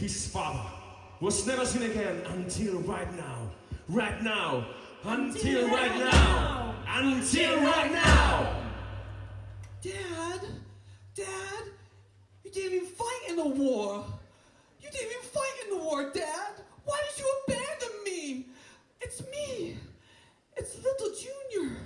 his father was never seen again until right now. Right now. Until right now. Until right now. Dad, Dad, you didn't even fight in the war. You didn't even fight in the war, Dad. Why did you abandon me? It's me. It's little Junior.